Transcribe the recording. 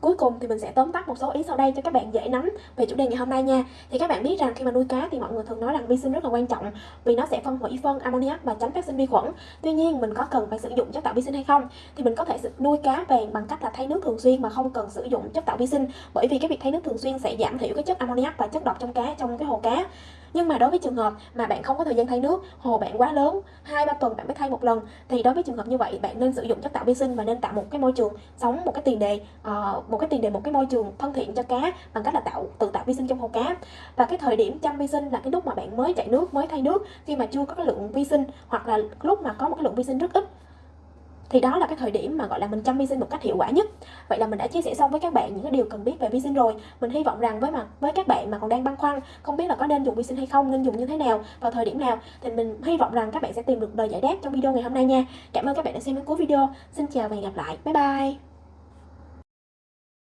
Cuối cùng thì mình sẽ tóm tắt một số ý sau đây cho các bạn dễ nắm về chủ đề ngày hôm nay nha. Thì các bạn biết rằng khi mà nuôi cá thì mọi người thường nói rằng vi sinh rất là quan trọng vì nó sẽ phân hủy phân ammoniac và tránh phát sinh vi khuẩn. Tuy nhiên, mình có cần phải sử dụng chất tạo vi sinh hay không? Thì mình có thể nuôi cá vàng bằng cách là thay nước thường xuyên mà không cần sử dụng chất tạo vi sinh bởi vì cái việc thay nước thường xuyên sẽ giảm thiểu cái chất ammoniac và chất độc trong cá, trong cái hồ cá nhưng mà đối với trường hợp mà bạn không có thời gian thay nước hồ bạn quá lớn hai ba tuần bạn mới thay một lần thì đối với trường hợp như vậy bạn nên sử dụng chất tạo vi sinh và nên tạo một cái môi trường sống một cái tiền đề uh, một cái tiền đề một cái môi trường thân thiện cho cá bằng cách là tạo tự tạo vi sinh trong hồ cá. Và cái thời điểm chăm vi sinh là cái lúc mà bạn mới chạy nước mới thay nước khi mà chưa có cái lượng vi sinh hoặc là lúc mà có một cái lượng vi sinh rất ít thì đó là cái thời điểm mà, gọi là, mình chăm vi sinh một cách hiệu quả nhất. Vậy là mình đã chia sẻ xong với các bạn những cái điều cần biết về vi sinh rồi. Mình hy vọng rằng với mà với các bạn mà còn đang băn khoăn không biết là có nên dùng vi sinh hay không, nên dùng như thế nào vào thời điểm nào, thì mình hy vọng rằng các bạn sẽ tìm được lời giải đáp trong video ngày hôm nay nha. Cảm ơn các bạn đã xem đến cuối video. Xin chào và hẹn gặp lại. Bye bye.